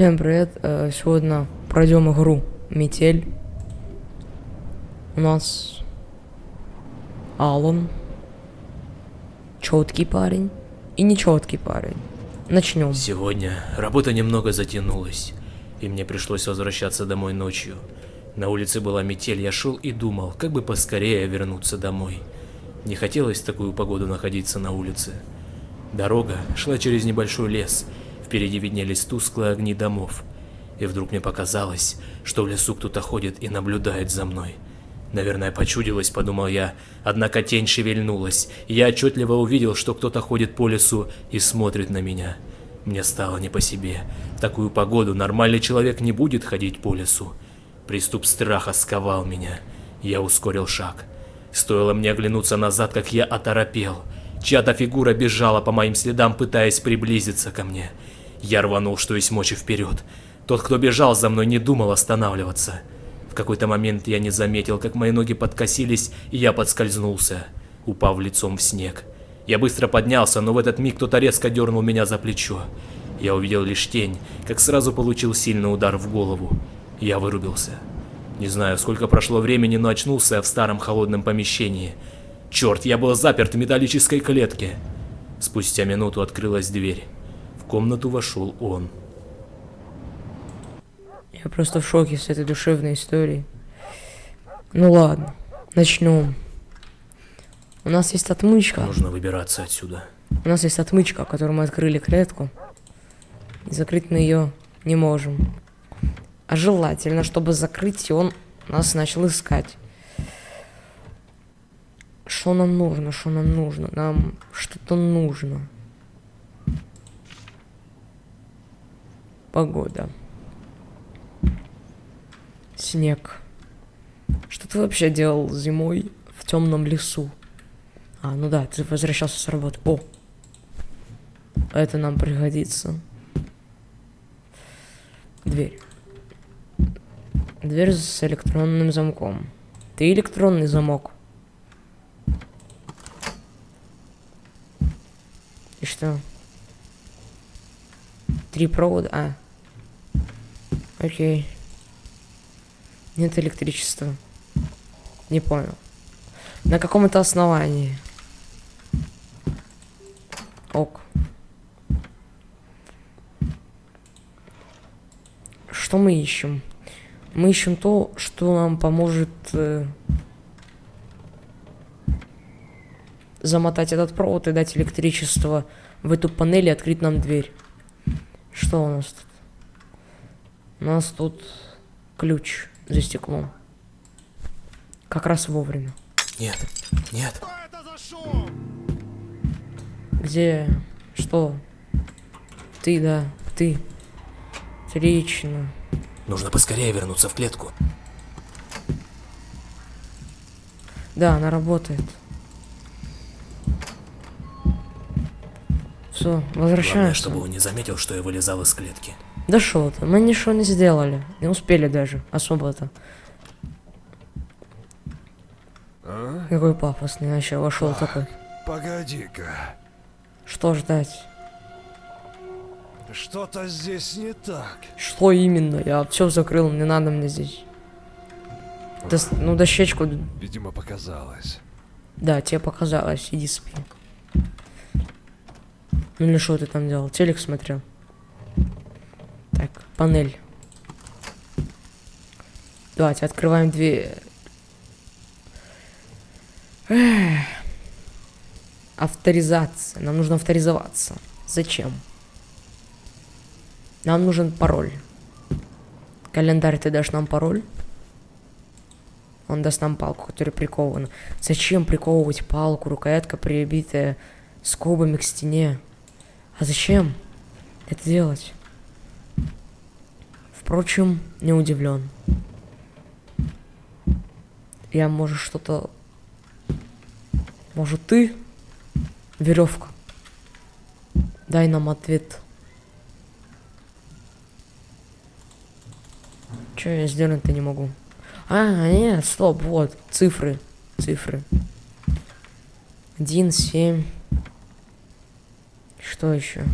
Всем привет! Э, Сегодня пройдем игру Метель. У нас Алан. Четкий парень и нечеткий парень. Начнем. Сегодня работа немного затянулась, и мне пришлось возвращаться домой ночью. На улице была метель, я шел и думал, как бы поскорее вернуться домой. Не хотелось в такую погоду находиться на улице. Дорога шла через небольшой лес, впереди виднелись тусклые огни домов. И вдруг мне показалось, что в лесу кто-то ходит и наблюдает за мной. Наверное, почудилось, подумал я, однако тень шевельнулась, и я отчетливо увидел, что кто-то ходит по лесу и смотрит на меня. Мне стало не по себе. В такую погоду нормальный человек не будет ходить по лесу. Приступ страха сковал меня. Я ускорил шаг. Стоило мне оглянуться назад, как я оторопел. Чья-то фигура бежала по моим следам, пытаясь приблизиться ко мне. Я рванул, что есть мочи вперед. Тот, кто бежал за мной, не думал останавливаться. В какой-то момент я не заметил, как мои ноги подкосились, и я подскользнулся, упав лицом в снег. Я быстро поднялся, но в этот миг кто-то резко дернул меня за плечо. Я увидел лишь тень, как сразу получил сильный удар в голову. Я вырубился. Не знаю, сколько прошло времени, но очнулся я в старом холодном помещении. Черт, я был заперт в металлической клетке. Спустя минуту открылась дверь. Комнату вошел он. Я просто в шоке с этой душевной историей. Ну ладно, начнем. У нас есть отмычка. Нужно выбираться отсюда. У нас есть отмычка, которую мы открыли клетку. И закрыть мы ее не можем. А желательно, чтобы закрыть, и он нас начал искать. Что нам нужно? Что нам нужно? Нам что-то нужно. Погода. Снег. Что ты вообще делал зимой в темном лесу? А, ну да, ты возвращался с работы. О! Это нам пригодится. Дверь. Дверь с электронным замком. Ты электронный замок. И что? Три провода. А. Окей. Нет электричества. Не понял. На каком это основании? Ок. Что мы ищем? Мы ищем то, что нам поможет э, замотать этот провод и дать электричество в эту панель и открыть нам дверь. Что у нас тут? У нас тут ключ за стеклом. Как раз вовремя. Нет, нет. Где? Что? Ты, да, ты. Отлично. Нужно поскорее вернуться в клетку. Да, она работает. Все, Главное, возвращаемся. чтобы он не заметил, что я вылезал из клетки. Да что ты, мы ничего не сделали. Не успели даже, особо-то. А? Какой пафосный вообще вошел такой. Погоди-ка. Что ждать? Что-то здесь не так. Что именно? Я все закрыл, не надо мне здесь. Дос- ну, дощечку, Видимо, показалось. да, тебе показалось, иди спи. Ну или что ты там делал? Телек смотрел. Так, панель. Давайте открываем дверь. Авторизация. Нам нужно авторизоваться. Зачем? Нам нужен пароль. Календарь, ты дашь нам пароль? Он даст нам палку, которая прикована. Зачем приковывать палку, рукоятка прибитая скобами к стене? А зачем это делать? Впрочем, не удивлен. Я, может, что-то... Может, ты? Веревка. Дай нам ответ. Че я сделать-то не могу? А, нет, стоп, вот, цифры, цифры. Один, семь. Что еще?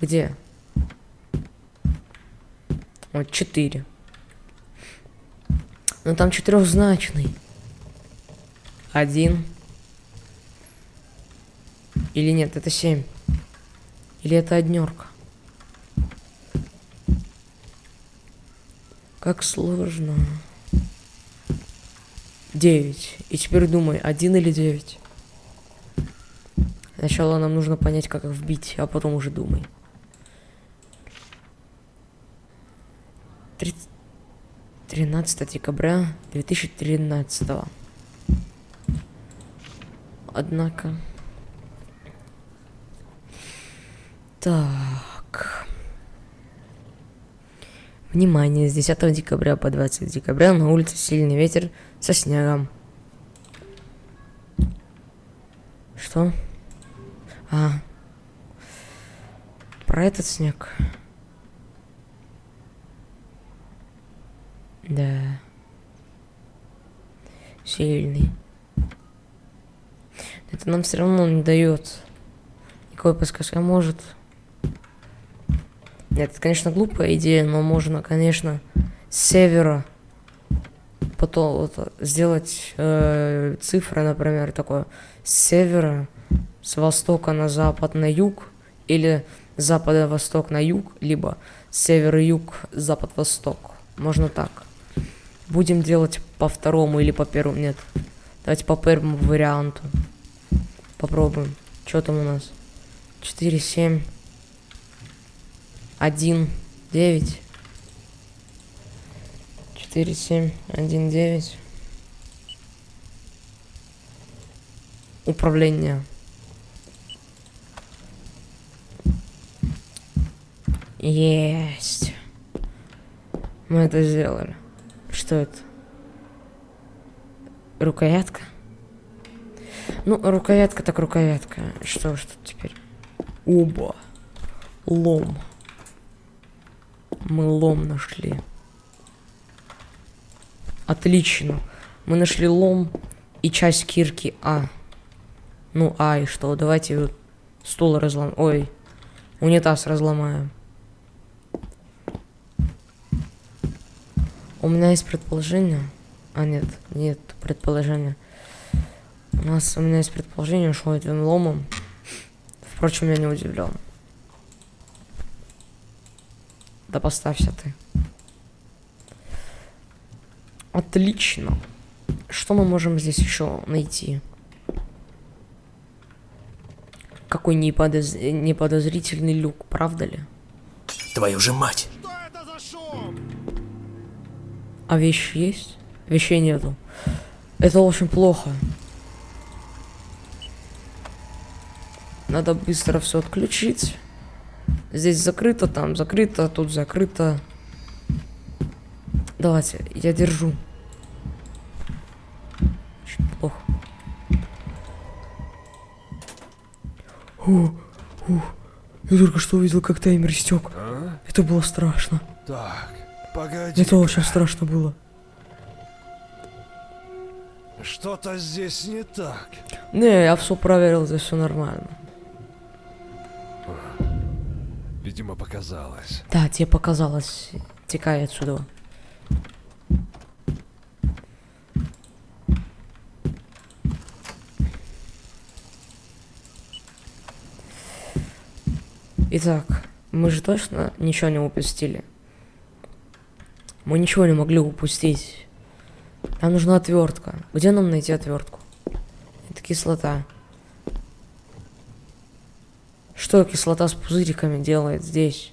Где? Вот, 4. Но там четырехзначный. Один. Или нет, это 7. Или это однерка. Как сложно. 9. И теперь думай, один или 9. Сначала нам нужно понять, как их вбить, а потом уже думай. 30... 13 декабря 2013. Однако... Так... Внимание, с 10 декабря по 20 декабря на улице сильный ветер со снегом. Что? А. Про этот снег. Да. Сильный. Это нам все равно не дает никакой подсказки. А может... Нет, это, конечно, глупая идея, но можно, конечно, с севера потом вот, сделать э, цифры, например, такое с севера, с востока на запад на юг, или с запада восток на юг, либо с севера юг, запад-восток. Можно так. Будем делать по второму или по первому. Нет. Давайте по первому варианту. Попробуем. Что там у нас? 4, 7 один девять четыре семь один девять управление есть мы это сделали что это рукоятка ну рукоятка так рукоятка что что теперь оба лом мы лом нашли. Отлично. Мы нашли лом и часть кирки А. Ну, а и что? Давайте стул разлом... Ой, унитаз разломаем. У меня есть предположение. А, нет, нет предположения. У нас у меня есть предположение, что этим ломом. Впрочем, я не удивлен. Да поставься ты. Отлично. Что мы можем здесь еще найти? Какой неподоз... неподозрительный люк, правда ли? Твою же мать! А вещи есть? Вещей нету. Это очень плохо. Надо быстро все отключить. Здесь закрыто, там закрыто, тут закрыто. Давайте, я держу. Очень плохо. О, о, я только что увидел, как таймер истек. А? Это было страшно. Так, погоди. Это очень страшно было. Что-то здесь не так. Не, я все проверил, здесь все нормально. Видимо, показалось. Да, тебе показалось. Текай отсюда. Итак, мы же точно ничего не упустили. Мы ничего не могли упустить. Нам нужна отвертка. Где нам найти отвертку? Это кислота. Что кислота с пузыриками делает здесь?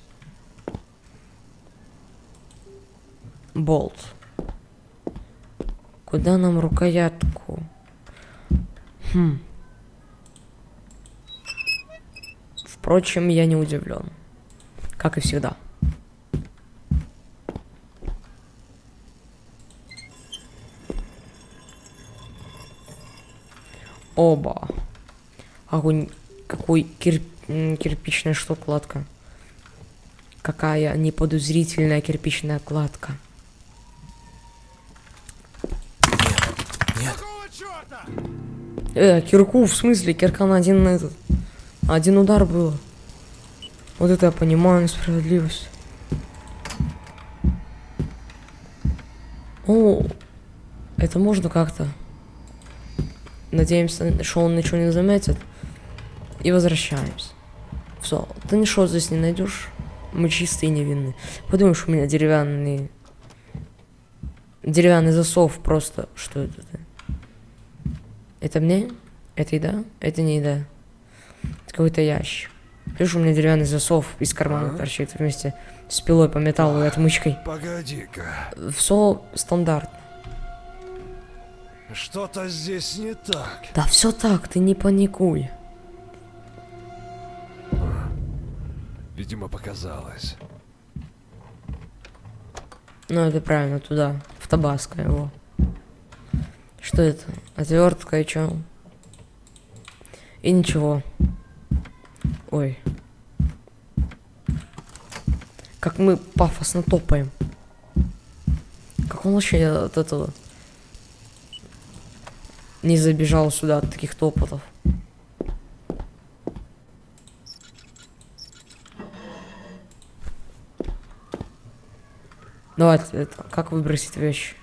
Болт. Куда нам рукоятку? Хм. Впрочем, я не удивлен. Как и всегда. Оба. Огонь. Какой кир... кирпичная что кладка. Какая неподозрительная кирпичная кладка. Нет, черта? Э, кирку, в смысле, кирка на один на этот. Один удар было. Вот это я понимаю, несправедливость. Ну, это можно как-то. Надеемся, что он ничего не заметит. И возвращаемся. Все, ты ничего здесь не найдешь. Мы чистые и невинные. Подумаешь, у меня деревянный... Деревянный засов просто. Что это? ты? Это мне? Это еда? Это не еда. Это какой-то ящик. Видишь, у меня деревянный засов из кармана Ага. торчит вместе с пилой по металлу и отмычкой. Погоди-ка. Все стандартно. Что-то здесь не так. Да все так, ты не паникуй. Видимо, показалось. Ну, это правильно, туда, в Табаско его. Что это? Отвертка и чё? И ничего. Ой. Как мы пафосно топаем. Как он вообще от этого не забежал сюда от таких топотов? Давайте, это, как выбросить вещи?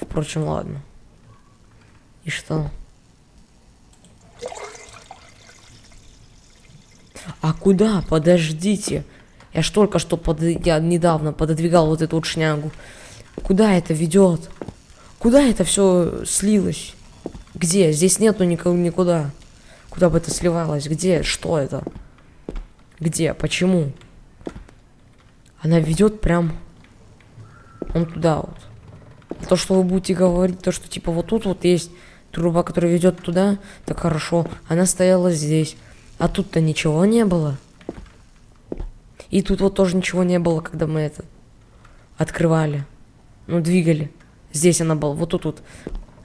Впрочем, ладно. И что? А куда? Подождите. Я ж только что под... я недавно пододвигал вот эту вот шнягу. Куда это ведет? Куда это все слилось? Где? Здесь нету никого никуда. Куда бы это сливалось? Где? Что это? Где? Почему? Она ведет прям он туда вот. А То, что вы будете говорить, то, что типа вот тут вот есть труба, которая ведет туда, так хорошо. Она стояла здесь. А тут-то ничего не было. И тут вот тоже ничего не было, когда мы это открывали. Ну, двигали. Здесь она была, вот тут вот.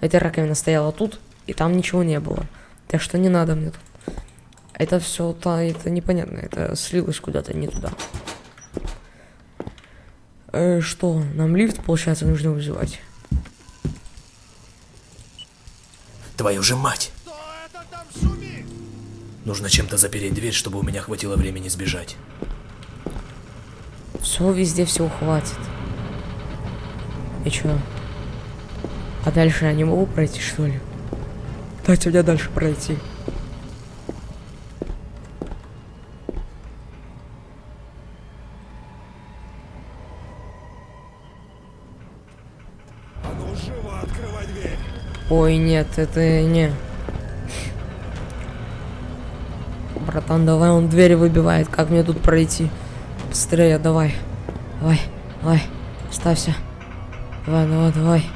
Эта раковина стояла тут, и там ничего не было. Так что не надо мне тут. Это все, то это непонятно, это слилось куда-то не туда. Э, что, нам лифт, получается, нужно вызывать? Твою же мать! Кто это там шумит? Нужно чем-то запереть дверь, чтобы у меня хватило времени сбежать. Все, везде всего хватит. И чё? А дальше я не могу пройти, что ли? Дайте мне дальше пройти. А ну живо открывай дверь. Ой, нет, это не. Братан, давай, он двери выбивает. Как мне тут пройти? Быстрее, давай. Давай, давай. Ставься. Давай, давай, давай.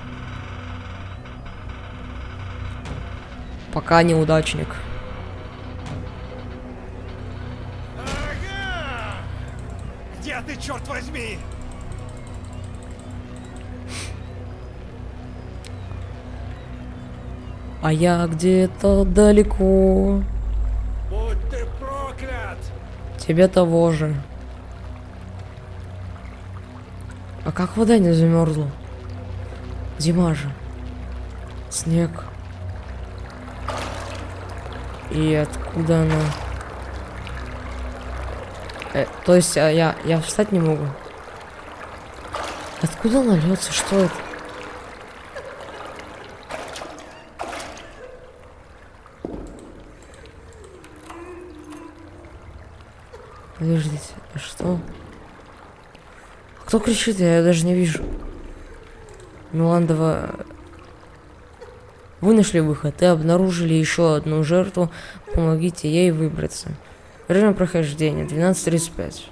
Пока неудачник. Ага! Где ты, черт возьми? А я где-то далеко. Будь ты проклят! Тебе того же. А как вода не замерзла? Зима же. Снег. И откуда она? Э, то есть а я, я встать не могу. Откуда она льется? Что это? Подождите, а что? Кто кричит? Я даже не вижу. Миландова... Вы нашли выход и обнаружили еще одну жертву. Помогите ей выбраться. Время прохождения 12.35.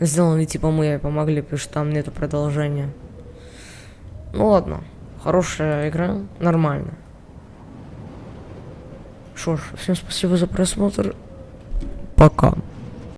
Сделано типа мы ей помогли, потому что там нету продолжения. Ну ладно. Хорошая игра. Нормально. Что ж, всем спасибо за просмотр. Пока.